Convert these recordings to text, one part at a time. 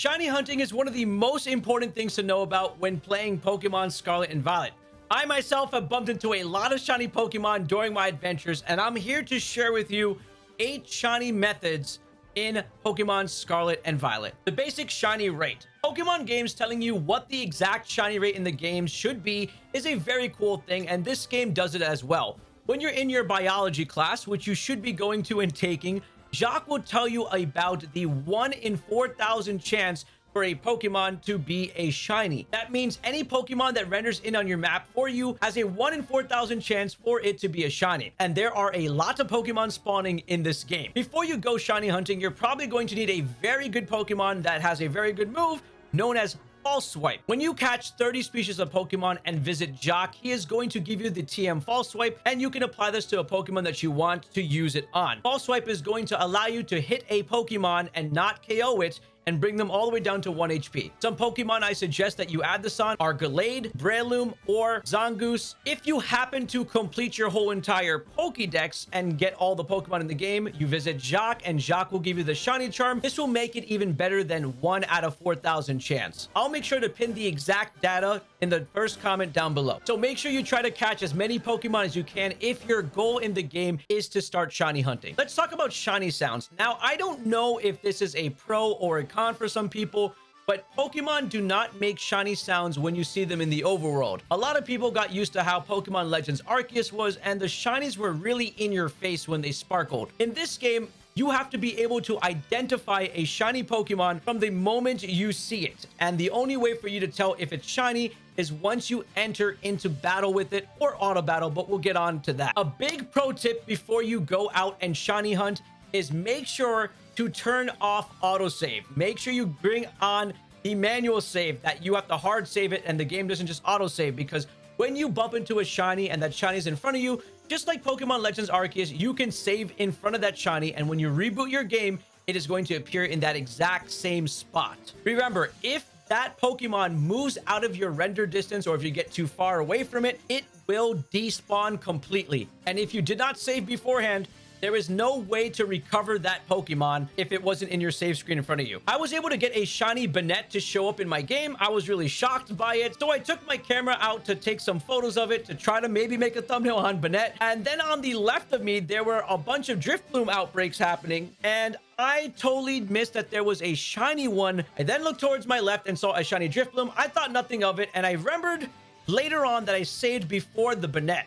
Shiny hunting is one of the most important things to know about when playing Pokemon Scarlet and Violet. I myself have bumped into a lot of shiny Pokemon during my adventures, and I'm here to share with you 8 shiny methods in Pokemon Scarlet and Violet. The basic shiny rate. Pokemon games telling you what the exact shiny rate in the game should be is a very cool thing, and this game does it as well. When you're in your biology class, which you should be going to and taking, Jacq will tell you about the 1 in 4,000 chance for a Pokemon to be a shiny. That means any Pokemon that renders in on your map for you has a 1 in 4,000 chance for it to be a shiny. And there are a lot of Pokemon spawning in this game. Before you go shiny hunting, you're probably going to need a very good Pokemon that has a very good move known as False Swipe. When you catch 30 species of Pokemon and visit Jacq, he is going to give you the TM False Swipe, and you can apply this to a Pokemon that you want to use it on. False Swipe is going to allow you to hit a Pokemon and not KO it, and bring them all the way down to 1 HP. Some Pokemon I suggest that you add this on are Gallade, Breloom, or Zangoose. If you happen to complete your whole entire Pokédex and get all the Pokemon in the game, you visit Jacq and Jacq will give you the Shiny Charm. This will make it even better than 1 out of 4,000 chance. I'll make sure to pin the exact data in the first comment down below. So make sure you try to catch as many Pokemon as you can if your goal in the game is to start shiny hunting. Let's talk about shiny sounds. Now, I don't know if this is a pro or a con for some people, but Pokemon do not make shiny sounds when you see them in the overworld. A lot of people got used to how Pokemon Legends Arceus was, and the shinies were really in your face when they sparkled. In this game, you have to be able to identify a shiny Pokemon from the moment you see it. And the only way for you to tell if it's shiny is once you enter into battle with it or auto battle, but we'll get on to that. A big pro tip before you go out and shiny hunt is make sure to turn off autosave. Make sure you bring on the manual save that you have to hard save it and the game doesn't just autosave because when you bump into a shiny and that shiny is in front of you, just like Pokemon Legends Arceus, you can save in front of that shiny and when you reboot your game, it is going to appear in that exact same spot. Remember, if that Pokemon moves out of your render distance or if you get too far away from it, it will despawn completely. And if you did not save beforehand, there is no way to recover that Pokemon if it wasn't in your save screen in front of you. I was able to get a shiny Banette to show up in my game. I was really shocked by it. So I took my camera out to take some photos of it to try to maybe make a thumbnail on Banette. And then on the left of me, there were a bunch of Drifloon outbreaks happening. And I totally missed that there was a shiny one. I then looked towards my left and saw a shiny Drifloon. I thought nothing of it. And I remembered later on that I saved before the Banette.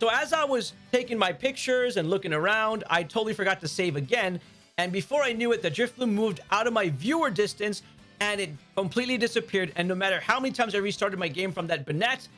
So as I was taking my pictures and looking around, I totally forgot to save again. And before I knew it, the Drifloon moved out of my viewer distance and it completely disappeared. And no matter how many times I restarted my game from that Banette,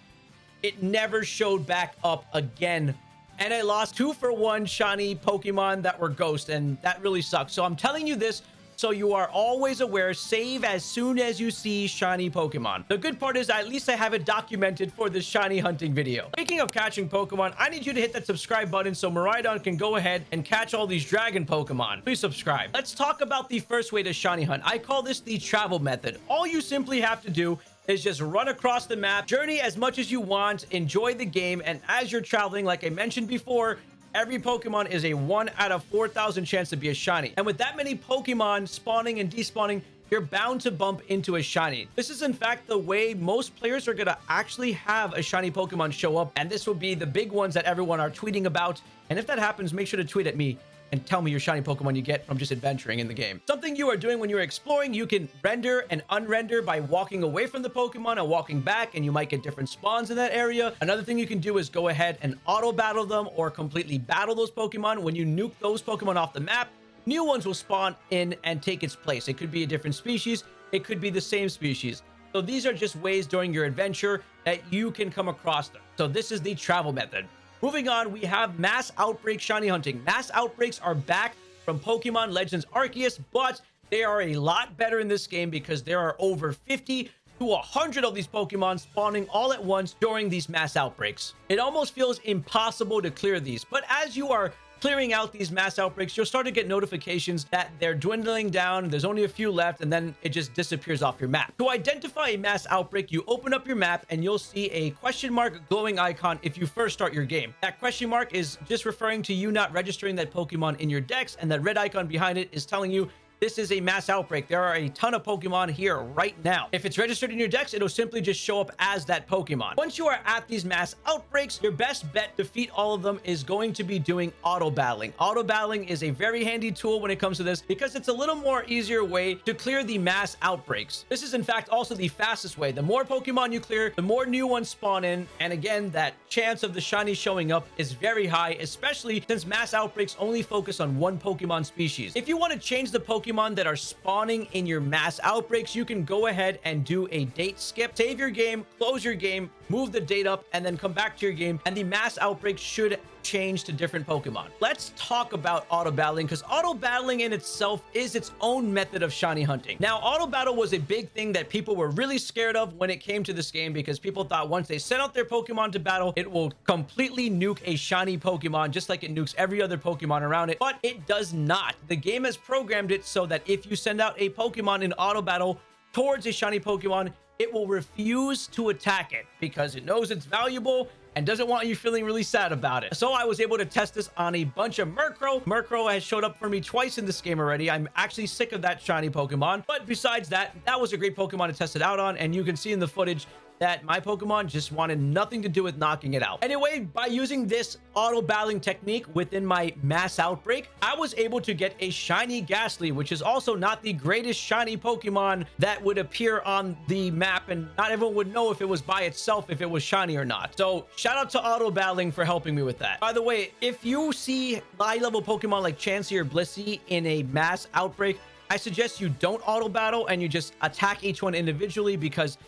it never showed back up again. And I lost two for one shiny Pokemon that were ghost, and that really sucks. So I'm telling you this so you are always aware. Save as soon as you see shiny Pokemon. The good part is at least I have it documented for this shiny hunting video. Speaking of catching Pokemon, I need you to hit that subscribe button so Miraidon can go ahead and catch all these dragon Pokemon. Please subscribe. Let's talk about the first way to shiny hunt. I call this the travel method. All you simply have to do is just run across the map, journey as much as you want, enjoy the game, and as you're traveling, like I mentioned before, every Pokemon is a 1 out of 4,000 chance to be a shiny. And with that many Pokemon spawning and despawning, you're bound to bump into a shiny. This is in fact the way most players are to actually have a shiny Pokemon show up. And this will be the big ones that everyone are tweeting about. And if that happens, make sure to tweet at me and tell me your shiny Pokemon you get from just adventuring in the game. Something you are doing when you're exploring, you can render and unrender by walking away from the Pokemon and walking back, and you might get different spawns in that area. Another thing you can do is go ahead and auto battle them or completely battle those Pokemon. When you nuke those Pokemon off the map, new ones will spawn in and take its place. It could be a different species. It could be the same species. So these are just ways during your adventure that you can come across them. So this is the travel method. Moving on, we have Mass Outbreak Shiny Hunting. Mass Outbreaks are back from Pokemon Legends Arceus, but they are a lot better in this game because there are over 50 to 100 of these Pokemon spawning all at once during these mass outbreaks. It almost feels impossible to clear these, but as you are clearing out these mass outbreaks, you'll start to get notifications that they're dwindling down. There's only a few left, and then it just disappears off your map. To identify a mass outbreak, you open up your map and you'll see a question mark glowing icon if you first start your game. That question mark is just referring to you not registering that Pokemon in your dex, and that red icon behind it is telling you this is a mass outbreak. There are a ton of Pokemon here right now. If it's registered in your dex, it'll simply just show up as that Pokemon. Once you are at these mass outbreaks, your best bet to defeat all of them is going to be doing auto battling. Auto battling is a very handy tool when it comes to this because it's a little more easier way to clear the mass outbreaks. This is in fact also the fastest way. The more Pokemon you clear, the more new ones spawn in. And again, that chance of the shiny showing up is very high, especially since mass outbreaks only focus on one Pokemon species. If you want to change the Pokemon Pokemon that are spawning in your mass outbreaks, you can go ahead and do a date skip. Save your game, close your game, move the date up, and then come back to your game, and the mass outbreaks should change to different Pokemon. Let's talk about auto battling because auto battling in itself is its own method of shiny hunting. Now, auto battle was a big thing that people were really scared of when it came to this game because people thought once they sent out their Pokemon to battle, it will completely nuke a shiny Pokemon just like it nukes every other Pokemon around it. But it does not. The game has programmed it so that if you send out a Pokemon in auto battle towards a shiny Pokemon, it will refuse to attack it because it knows it's valuable and doesn't want you feeling really sad about it. So I was able to test this on a bunch of Murkrow. Murkrow has showed up for me twice in this game already. I'm actually sick of that shiny Pokemon. But besides that, that was a great Pokemon to test it out on. And you can see in the footage that my Pokemon just wanted nothing to do with knocking it out. Anyway, by using this auto battling technique within my mass outbreak, I was able to get a shiny Gastly, which is also not the greatest shiny Pokemon that would appear on the map and not everyone would know if it was by itself, if it was shiny or not. So shout out to auto battling for helping me with that. By the way, if you see high level Pokemon like Chansey or Blissey in a mass outbreak, I suggest you don't auto battle and you just attack each one individually because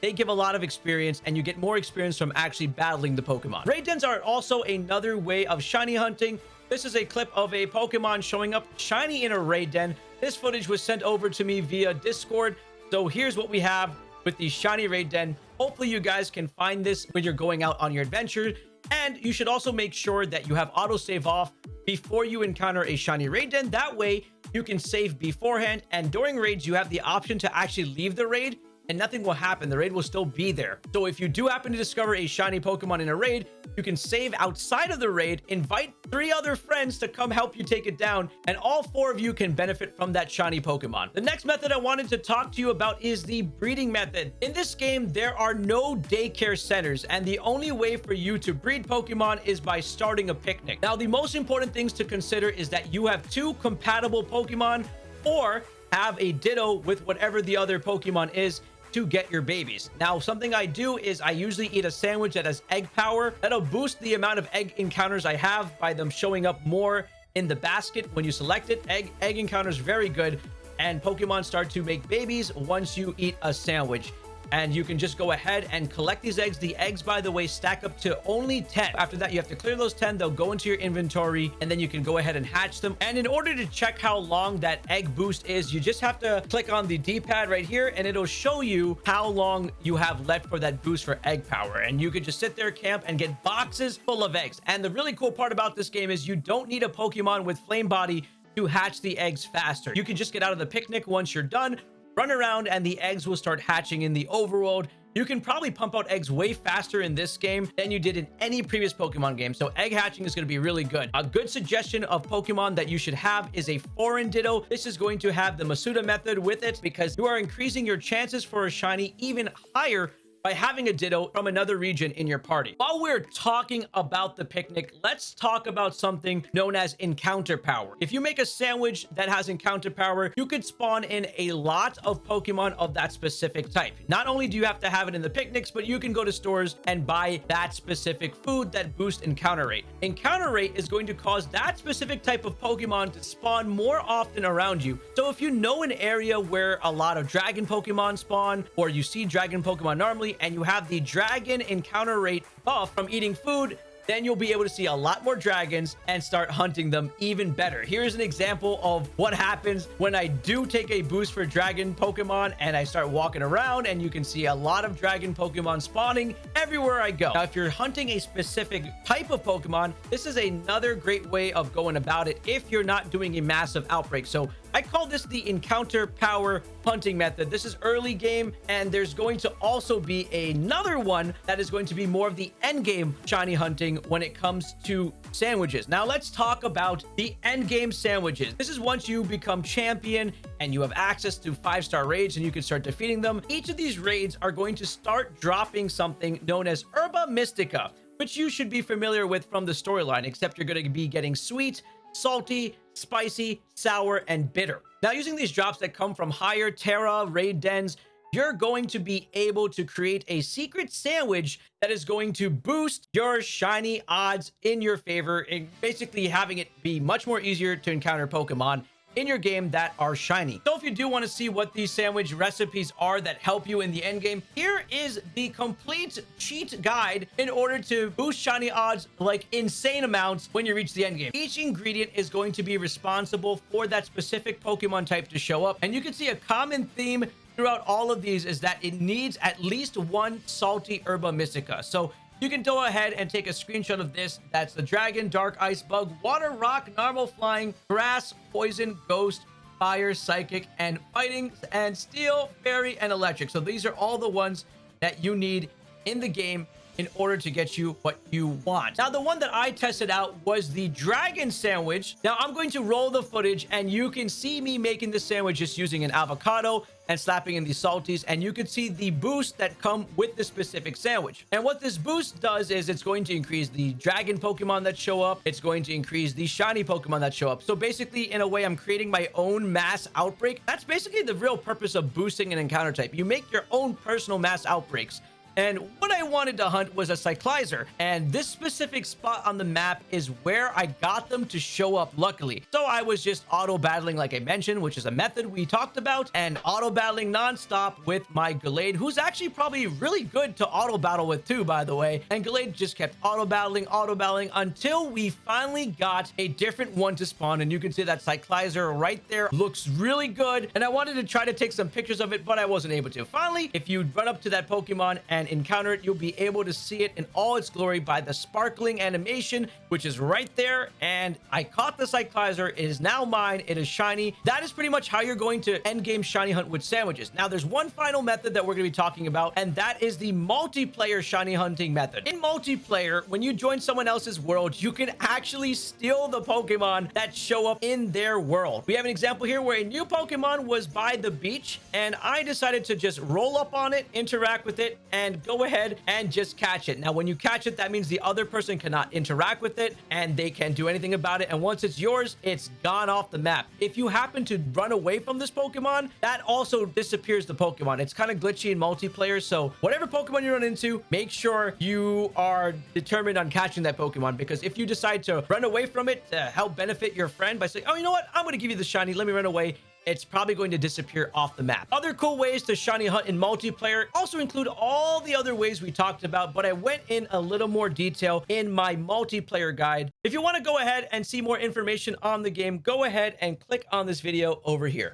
they give a lot of experience and you get more experience from actually battling the Pokemon. Raid dens are also another way of shiny hunting. This is a clip of a Pokemon showing up shiny in a raid den. This footage was sent over to me via Discord. So here's what we have with the shiny raid den. Hopefully you guys can find this when you're going out on your adventure. And you should also make sure that you have autosave off before you encounter a shiny raid den. That way you can save beforehand. And during raids, you have the option to actually leave the raid and nothing will happen. The raid will still be there. So if you do happen to discover a shiny Pokemon in a raid, you can save outside of the raid, invite three other friends to come help you take it down, and all four of you can benefit from that shiny Pokemon. The next method I wanted to talk to you about is the breeding method. In this game, there are no daycare centers, and the only way for you to breed Pokemon is by starting a picnic. Now, the most important things to consider is that you have two compatible Pokemon or have a Ditto with whatever the other Pokemon is to get your babies. Now, something I do is I usually eat a sandwich that has egg power. That'll boost the amount of egg encounters I have by them showing up more in the basket when you select it. Egg, egg encounters very good. And Pokemon start to make babies once you eat a sandwich and you can just go ahead and collect these eggs. The eggs, by the way, stack up to only 10. After that, you have to clear those 10. They'll go into your inventory, and then you can go ahead and hatch them. And in order to check how long that egg boost is, you just have to click on the D-pad right here, and it'll show you how long you have left for that boost for egg power. And you could just sit there, camp, and get boxes full of eggs. And the really cool part about this game is you don't need a Pokemon with Flame Body to hatch the eggs faster. You can just get out of the picnic once you're done, run around and the eggs will start hatching in the overworld. You can probably pump out eggs way faster in this game than you did in any previous Pokemon game. So egg hatching is going to be really good. A good suggestion of Pokemon that you should have is a foreign Ditto. This is going to have the Masuda method with it because you are increasing your chances for a shiny even higher by having a Ditto from another region in your party. While we're talking about the picnic, let's talk about something known as encounter power. If you make a sandwich that has encounter power, you could spawn in a lot of Pokemon of that specific type. Not only do you have to have it in the picnics, but you can go to stores and buy that specific food that boosts encounter rate. Encounter rate is going to cause that specific type of Pokemon to spawn more often around you. So if you know an area where a lot of dragon Pokemon spawn, or you see dragon Pokemon normally, and you have the dragon encounter rate buff from eating food, then you'll be able to see a lot more dragons and start hunting them even better. Here's an example of what happens when I do take a boost for dragon Pokemon and I start walking around and you can see a lot of dragon Pokemon spawning everywhere I go. Now, if you're hunting a specific type of Pokemon, this is another great way of going about it if you're not doing a massive outbreak. So I call this the encounter power hunting method. This is early game, and there's going to also be another one that is going to be more of the end game shiny hunting when it comes to sandwiches. Now let's talk about the end game sandwiches. This is once you become champion and you have access to five-star raids and you can start defeating them. Each of these raids are going to start dropping something known as Herba Mystica, which you should be familiar with from the storyline, except you're going to be getting sweet, salty, spicy, sour, and bitter. Now, using these drops that come from higher Tera, raid dens, you're going to be able to create a secret sandwich that is going to boost your shiny odds in your favor and basically having it be much more easier to encounter Pokemon in your game that are shiny. So if you do want to see what these sandwich recipes are that help you in the end game, here is the complete cheat guide in order to boost shiny odds like insane amounts when you reach the end game. Each ingredient is going to be responsible for that specific Pokemon type to show up. And you can see a common theme throughout all of these is that it needs at least one salty herba mystica. So you can go ahead and take a screenshot of this. That's the dragon, dark ice bug, water, rock, normal flying, grass, poison, ghost, fire, psychic, and fighting, and steel, fairy, and electric. So these are all the ones that you need in the game in order to get you what you want. Now, the one that I tested out was the dragon sandwich. Now, I'm going to roll the footage and you can see me making the sandwich just using an avocado and slapping in the salties and you can see the boost that come with the specific sandwich. And what this boost does is it's going to increase the dragon pokemon that show up. It's going to increase the shiny pokemon that show up. So basically in a way i'm creating my own mass outbreak. That's basically the real purpose of boosting an encounter type. You make your own personal mass outbreaks and what I wanted to hunt was a Cyclizar. And this specific spot on the map is where I got them to show up luckily. So I was just auto battling like I mentioned, which is a method we talked about, and auto battling nonstop with my Gallade, who's actually probably really good to auto battle with too, by the way. And Gallade just kept auto battling, auto battling until we finally got a different one to spawn. And you can see that Cyclizar right there looks really good. And I wanted to try to take some pictures of it, but I wasn't able to. Finally, if you run up to that Pokemon and and encounter it, you'll be able to see it in all its glory by the sparkling animation, which is right there. And I caught the Cyclizar. It is now mine. It is shiny. That is pretty much how you're going to end game shiny hunt with sandwiches. Now, there's one final method that we're going to be talking about, and that is the multiplayer shiny hunting method. In multiplayer, when you join someone else's world, you can actually steal the Pokemon that show up in their world. We have an example here where a new Pokemon was by the beach, and I decided to just roll up on it, interact with it, and go ahead and just catch it. Now, when you catch it, that means the other person cannot interact with it and they can't do anything about it. And once it's yours, it's gone off the map. If you happen to run away from this Pokemon, that also disappears the Pokemon. It's kind of glitchy in multiplayer. So whatever Pokemon you run into, make sure you are determined on catching that Pokemon because if you decide to run away from it to help benefit your friend by saying, oh, you know what? I'm going to give you the shiny. Let me run away it's probably going to disappear off the map. Other cool ways to shiny hunt in multiplayer also include all the other ways we talked about, but I went in a little more detail in my multiplayer guide. If you want to go ahead and see more information on the game, go ahead and click on this video over here.